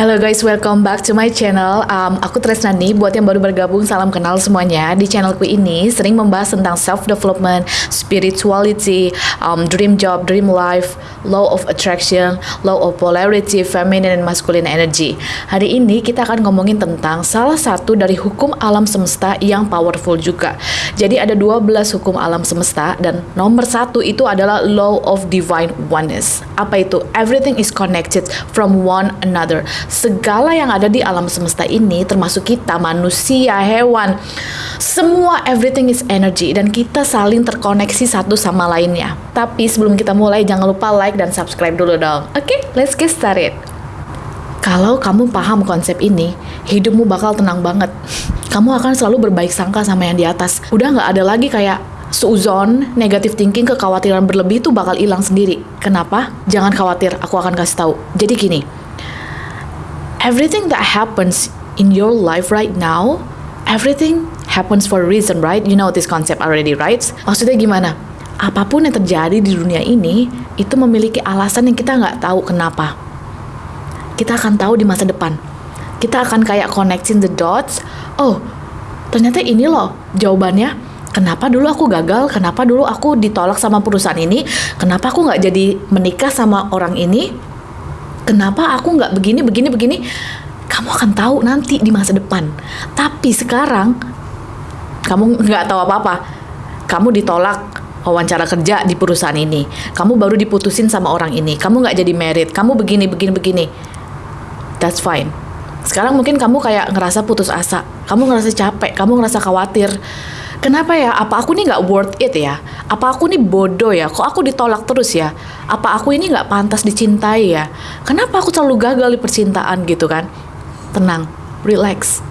Halo guys, welcome back to my channel. Um, aku Tresnani. Buat yang baru bergabung, salam kenal semuanya. Di channelku ini sering membahas tentang self development, spirituality, um, dream job, dream life, law of attraction, law of polarity, feminine and masculine energy. Hari ini kita akan ngomongin tentang salah satu dari hukum alam semesta yang powerful juga. Jadi ada 12 hukum alam semesta dan nomor satu itu adalah law of divine oneness. Apa itu? Everything is connected from one another segala yang ada di alam semesta ini termasuk kita manusia, hewan, semua everything is energy dan kita saling terkoneksi satu sama lainnya. Tapi sebelum kita mulai jangan lupa like dan subscribe dulu dong. Oke, okay, let's get started. Kalau kamu paham konsep ini, hidupmu bakal tenang banget. Kamu akan selalu berbaik sangka sama yang di atas. Udah nggak ada lagi kayak Suzon, negatif thinking, kekhawatiran berlebih itu bakal hilang sendiri. Kenapa? Jangan khawatir, aku akan kasih tahu. Jadi gini, everything that happens in your life right now, everything happens for a reason, right? You know this concept already, right? Maksudnya gimana? Apa pun yang terjadi di dunia ini, itu memiliki alasan yang kita nggak tahu kenapa. Kita akan tahu di masa depan. Kita akan kayak connecting the dots. Oh, ternyata ini loh jawabannya. Kenapa dulu aku gagal? Kenapa dulu aku ditolak sama perusahaan ini? Kenapa aku nggak jadi menikah sama orang ini? Kenapa aku nggak begini begini begini? Kamu akan tahu nanti di masa depan. Tapi sekarang kamu nggak tahu apa-apa. Kamu ditolak wawancara kerja di perusahaan ini. Kamu baru diputusin sama orang ini. Kamu nggak jadi merit. Kamu begini begini begini. That's fine. Sekarang mungkin kamu kayak ngerasa putus asa. Kamu ngerasa capek. Kamu ngerasa khawatir kenapa ya? Apa aku nih nggak worth it ya? Apa aku nih bodoh ya? Kok aku ditolak terus ya? Apa aku ini nggak pantas dicintai ya? Kenapa aku selalu gagal di percintaan gitu kan? Tenang relax.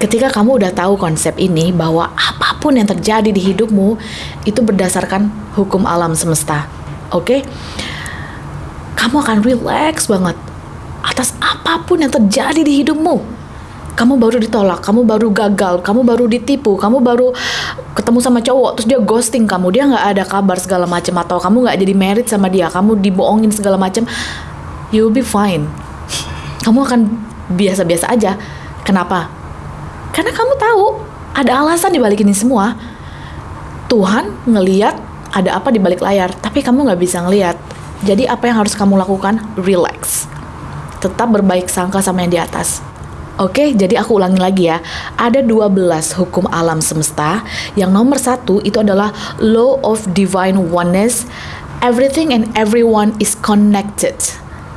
Ketika kamu udah tahu konsep ini bahwa apa pun yang terjadi di hidupmu itu berdasarkan hukum alam semesta. Oke? Okay? kamu akan relax banget atas apa pun yang terjadi di hidupmu kamu baru ditolak, kamu baru gagal, kamu baru ditipu, kamu baru ketemu sama cowok terus dia ghosting kamu, dia nggak ada kabar segala macam atau kamu nggak jadi merit sama dia, kamu dibohongin segala macam, you will be fine. Kamu akan biasa-biasa aja. Kenapa? Karena kamu tahu ada alasan di balik ini semua. Tuhan ngeliat ada apa di balik layar, tapi kamu nggak bisa ngeliat. Jadi apa yang harus kamu lakukan? Relax. Tetap berbaik sangka sama yang di atas. Oke, jadi aku ulangi lagi ya. Ada 12 hukum alam semesta. Yang nomor satu itu adalah law of divine oneness. Everything and everyone is connected.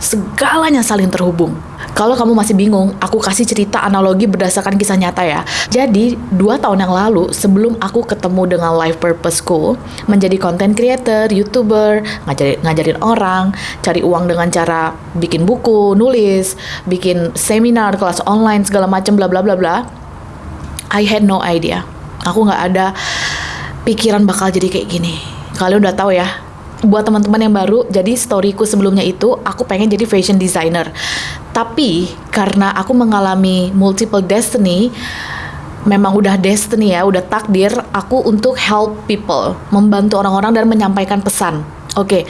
Segalanya saling terhubung. Kalau kamu masih bingung, aku kasih cerita analogi berdasarkan kisah nyata ya. Jadi, dua tahun yang lalu, sebelum aku ketemu dengan Life Purpose School, menjadi content creator, youtuber, ngajarin, ngajarin orang, cari uang dengan cara bikin buku, nulis, bikin seminar, kelas online, segala macam, bla bla bla bla. I had no idea. Aku nggak ada pikiran bakal jadi kayak gini. Kalian udah tahu ya, buat teman-teman yang baru, jadi storyku sebelumnya itu aku pengen jadi fashion designer. Tapi karena aku mengalami multiple destiny, memang udah destiny ya, udah takdir aku untuk help people, membantu orang-orang dan menyampaikan pesan. Oke. Okay.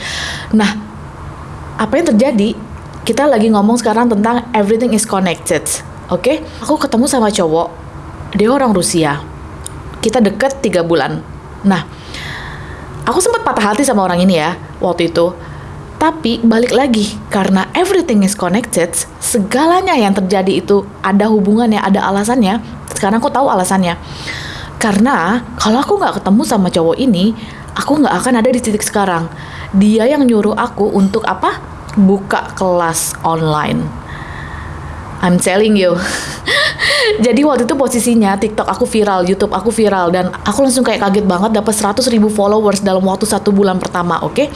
Nah, apa yang terjadi? Kita lagi ngomong sekarang tentang everything is connected. Oke? Okay? Aku ketemu sama cowok, dia orang Rusia. Kita deket tiga bulan. Nah, aku sempat patah hati sama orang ini ya waktu itu tapi balik lagi, karena everything is connected, segalanya yang terjadi itu ada hubungannya, ada alasannya. Sekarang aku tahu alasannya. Karena kalau aku nggak ketemu sama cowok ini, aku nggak akan ada di titik sekarang. Dia yang nyuruh aku untuk apa? Buka kelas online. I'm telling you. Jadi waktu itu posisinya TikTok aku viral, YouTube aku viral dan aku langsung kayak kaget banget dapat 100 ribu followers dalam waktu satu bulan pertama, oke? Okay?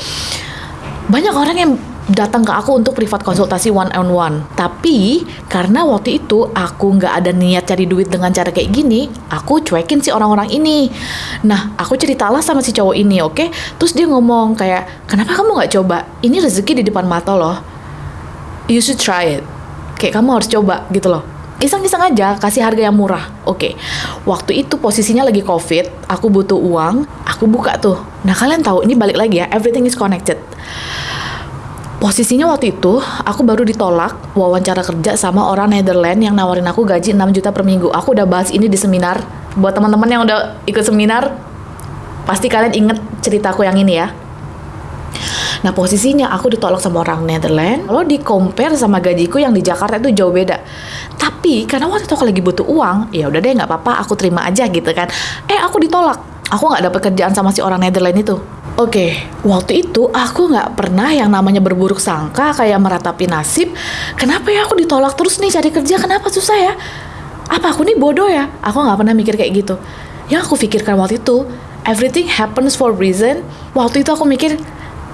banyak orang yang datang ke aku untuk privat konsultasi one on one. Tapi karena waktu itu aku nggak ada niat cari duit dengan cara kayak gini, aku cuekin si orang-orang ini. Nah, aku ceritalah sama si cowok ini, oke? Okay? Terus dia ngomong kayak, kenapa kamu nggak coba? Ini rezeki di depan mata loh. You should try it. Kayak kamu harus coba gitu loh. Iseng-iseng aja, kasih harga yang murah. Oke, okay. waktu itu posisinya lagi covid, aku butuh uang, aku buka tuh. Nah kalian tahu, ini balik lagi ya, everything is connected Posisinya waktu itu, aku baru ditolak wawancara kerja sama orang Netherlands yang nawarin aku gaji 6 juta per minggu. Aku udah bahas ini di seminar. Buat teman-teman yang udah ikut seminar, pasti kalian inget ceritaku yang ini ya. Nah posisinya aku ditolak sama orang Netherlands. Kalau di compare sama gajiku yang di Jakarta itu jauh beda. Tapi karena waktu itu aku lagi butuh uang, ya udah deh nggak apa-apa, aku terima aja gitu kan. Eh aku ditolak. Aku nggak dapet kerjaan sama si orang Netherlands itu. Oke, okay, waktu itu aku nggak pernah yang namanya berburuk sangka kayak meratapi nasib. Kenapa ya aku ditolak terus nih cari kerja? Kenapa susah ya? Apa aku nih bodoh ya? Aku nggak pernah mikir kayak gitu. Yang aku pikirkan waktu itu, everything happens for reason. Waktu itu aku mikir,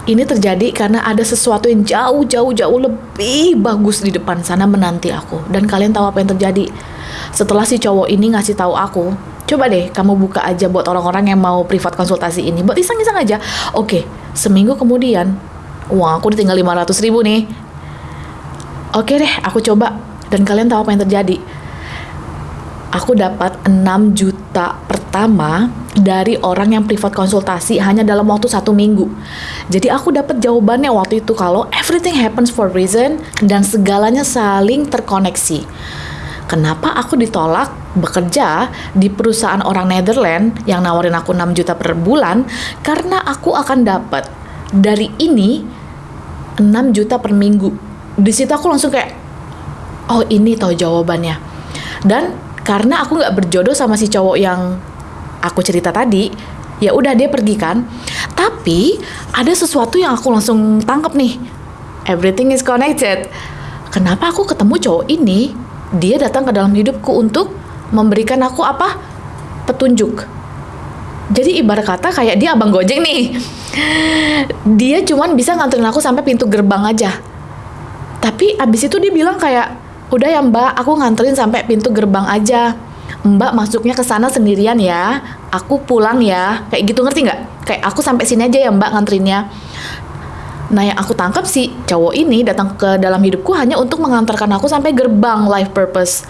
ini terjadi karena ada sesuatu yang jauh jauh jauh lebih bagus di depan sana menanti aku. Dan kalian tahu apa yang terjadi? Setelah si cowok ini ngasih tahu aku coba deh kamu buka aja buat orang-orang yang mau privat konsultasi ini. Buat iseng-iseng aja. Oke seminggu kemudian uang aku ditinggal 500 ribu nih. Oke deh aku coba. Dan kalian tahu apa yang terjadi? Aku dapat 6 juta pertama dari orang yang privat konsultasi hanya dalam waktu satu minggu. Jadi aku dapat jawabannya waktu itu kalau everything happens for reason dan segalanya saling terkoneksi. Kenapa aku ditolak bekerja di perusahaan orang Netherlands yang nawarin aku 6 juta per bulan? Karena aku akan dapat dari ini 6 juta per minggu. Di situ aku langsung kayak, oh ini tau jawabannya. Dan karena aku nggak berjodoh sama si cowok yang aku cerita tadi, ya udah dia pergi kan. Tapi ada sesuatu yang aku langsung tangkap nih. Everything is connected. Kenapa aku ketemu cowok ini? Dia datang ke dalam hidupku untuk memberikan aku apa? Petunjuk. Jadi ibarat kata kayak dia abang gojek nih. Dia cuman bisa nganterin aku sampai pintu gerbang aja. Tapi abis itu dia bilang kayak, udah ya mbak, aku nganterin sampai pintu gerbang aja Mbak masuknya ke sana sendirian ya, aku pulang ya, kayak gitu ngerti nggak? Kayak aku sampai sini aja ya Mbak ngantrinnya. Nah yang aku tangkap sih cowok ini datang ke dalam hidupku hanya untuk mengantarkan aku sampai gerbang life purpose.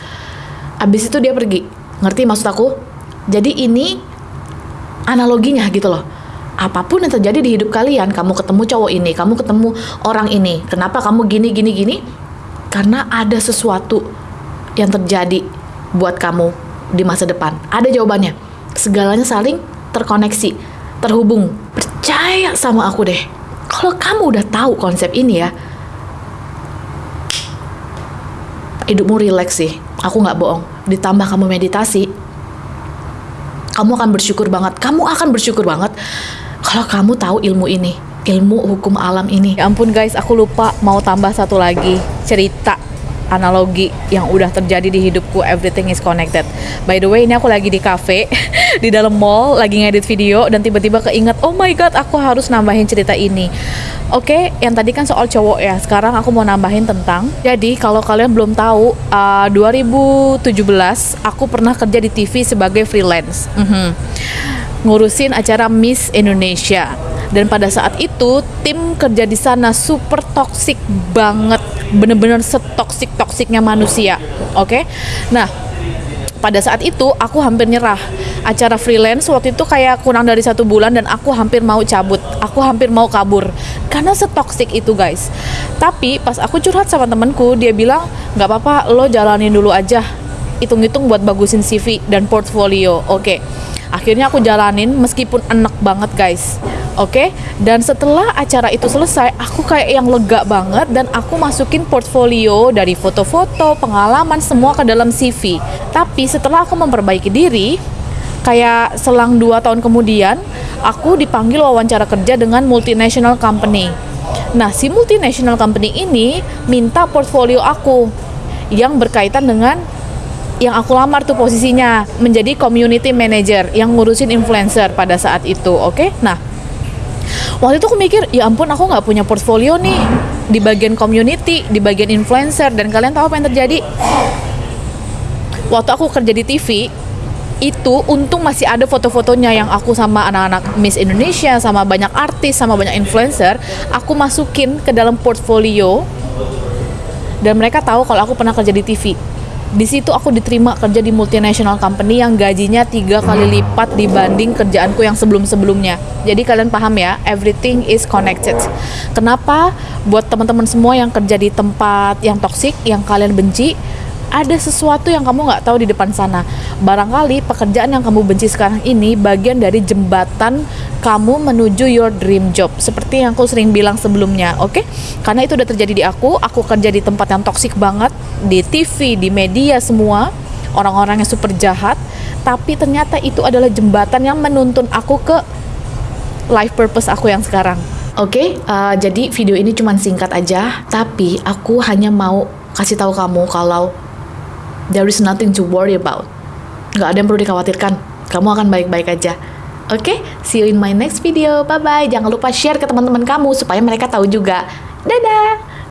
Abis itu dia pergi, ngerti maksud aku? Jadi ini analoginya gitu loh. Apa pun yang terjadi di hidup kalian, kamu ketemu cowok ini, kamu ketemu orang ini, kenapa kamu gini gini gini? Karena ada sesuatu yang terjadi buat kamu di masa depan? Ada jawabannya. Segalanya saling terkoneksi, terhubung. Percaya sama aku deh. Kalau kamu udah tahu konsep ini ya, hidupmu rileks sih. Aku nggak bohong. Ditambah kamu meditasi, kamu akan bersyukur banget. Kamu akan bersyukur banget kalau kamu tahu ilmu ini, ilmu hukum alam ini. Ya ampun guys, aku lupa mau tambah satu lagi cerita analogi yang udah terjadi di hidupku everything is connected by the way ini aku lagi di cafe di dalam mall lagi ngedit video dan tiba-tiba keinget oh my god aku harus nambahin cerita ini Oke, okay, yang tadi kan soal cowok ya. Sekarang aku mau nambahin tentang. Jadi kalau kalian belum tahu, uh, 2017 aku pernah kerja di TV sebagai freelance, mm -hmm. ngurusin acara Miss Indonesia. Dan pada saat itu tim kerja di sana super toxic banget. Bener-bener setoksik toksiknya manusia. Oke? Okay? nah pada saat itu aku hampir nyerah. Acara freelance waktu itu kayak kurang dari satu bulan dan aku hampir mau cabut. Aku hampir mau kabur. Karena setoksik itu guys. Tapi pas aku curhat sama temenku dia bilang nggak apa-apa lo jalanin dulu aja. Hitung-hitung buat bagusin CV dan portfolio. Oke. Okay. akhirnya aku jalanin meskipun enak banget guys Oke, okay? dan setelah acara itu selesai, aku kayak yang lega banget dan aku masukin portfolio dari foto-foto, pengalaman semua ke dalam CV. Tapi setelah aku memperbaiki diri, kayak selang dua tahun kemudian, aku dipanggil wawancara kerja dengan multinational company. Nah, si multinational company ini minta portfolio aku yang berkaitan dengan yang aku lamar tuh posisinya menjadi community manager yang ngurusin influencer pada saat itu. Oke, okay? nah waktu itu aku mikir ya ampun aku nggak punya portfolio nih. Di bagian community di bagian influencer. Dan kalian tahu apa yang terjadi? Waktu aku kerja di TV itu untung masih ada foto-fotonya yang aku sama anak-anak Miss Indonesia sama banyak artis sama banyak influencer. Aku masukin ke dalam portfolio. Dan mereka tahu kalau aku pernah kerja di TV Di situ aku diterima kerja di multinational company yang gajinya tiga kali lipat dibanding kerjaanku yang sebelum-sebelumnya. Jadi kalian paham ya, everything is connected. Kenapa? Buat teman-teman semua yang kerja di tempat yang toksik, yang kalian benci, ada sesuatu yang kamu nggak tahu di depan sana. Barangkali pekerjaan yang kamu benci sekarang ini bagian dari jembatan kamu menuju your dream job. Seperti yang aku sering bilang sebelumnya, oke? Okay? Karena itu udah terjadi di aku. Aku kerja di tempat yang toksik banget, di TV, di media semua, orang-orang yang super jahat. Tapi ternyata itu adalah jembatan yang menuntun aku ke life purpose aku yang sekarang. Oke, okay, uh, jadi video ini cuma singkat aja, tapi aku hanya mau kasih tahu kamu kalau There is nothing to worry about. Gak ada yang perlu dikhawatirkan. Kamu akan baik-baik aja. Oke, okay? see you in my next video. Bye-bye. Jangan lupa share ke teman-teman kamu supaya mereka tahu juga. Dadah!